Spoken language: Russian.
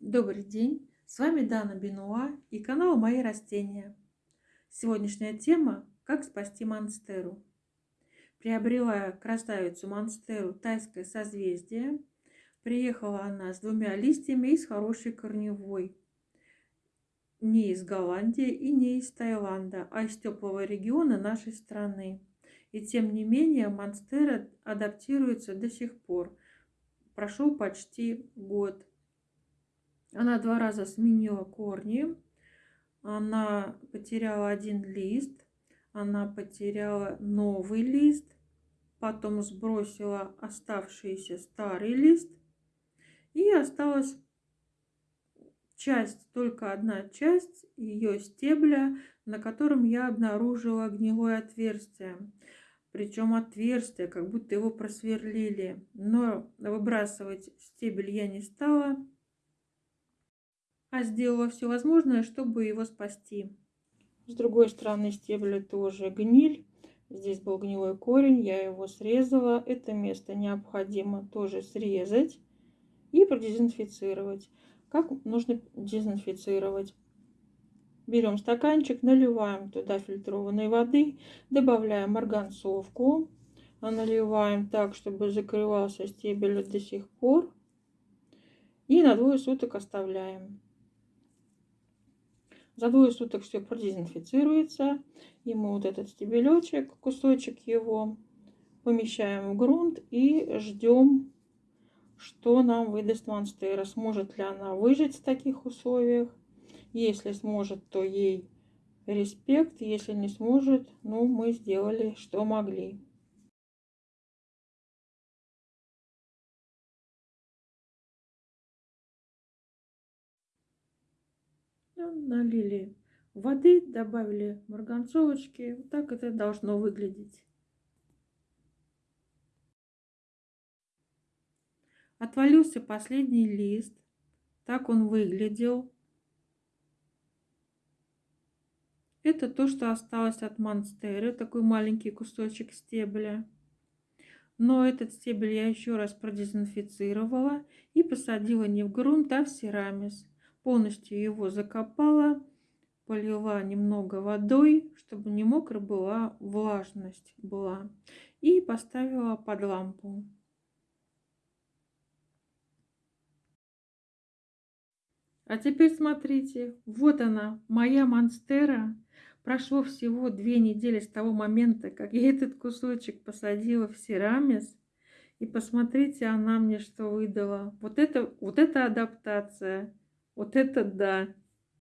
Добрый день, с вами Дана Бенуа и канал Мои растения. Сегодняшняя тема – как спасти монстеру. Приобрела красавицу монстеру тайское созвездие. Приехала она с двумя листьями и с хорошей корневой. Не из Голландии и не из Таиланда, а из теплого региона нашей страны. И тем не менее монстера адаптируется до сих пор. Прошел почти год. Она два раза сменила корни. Она потеряла один лист. Она потеряла новый лист. Потом сбросила оставшийся старый лист. И осталась часть, только одна часть ее стебля, на котором я обнаружила гнилое отверстие. Причем отверстие, как будто его просверлили. Но выбрасывать стебель я не стала а сделала все возможное, чтобы его спасти. С другой стороны стебля тоже гниль. Здесь был гнилой корень, я его срезала. Это место необходимо тоже срезать и продезинфицировать. Как нужно дезинфицировать? Берем стаканчик, наливаем туда фильтрованной воды, добавляем марганцовку, наливаем так, чтобы закрывался стебель до сих пор. И на двое суток оставляем. За двое суток все продезинфицируется. И мы вот этот стебелечек, кусочек его, помещаем в грунт и ждем, что нам выдаст монстера. Сможет ли она выжить в таких условиях. Если сможет, то ей респект. Если не сможет, ну, мы сделали, что могли. Налили воды, добавили марганцовочки. Вот так это должно выглядеть. Отвалился последний лист. Так он выглядел. Это то, что осталось от монстеры. Такой маленький кусочек стебля. Но этот стебель я еще раз продезинфицировала и посадила не в грунт, а в керамис полностью его закопала, полила немного водой, чтобы не мокро была, влажность была, и поставила под лампу. А теперь смотрите, вот она, моя монстера. Прошло всего две недели с того момента, как я этот кусочек посадила в серамис. И посмотрите, она мне что выдала. Вот это, вот это адаптация. Вот это да!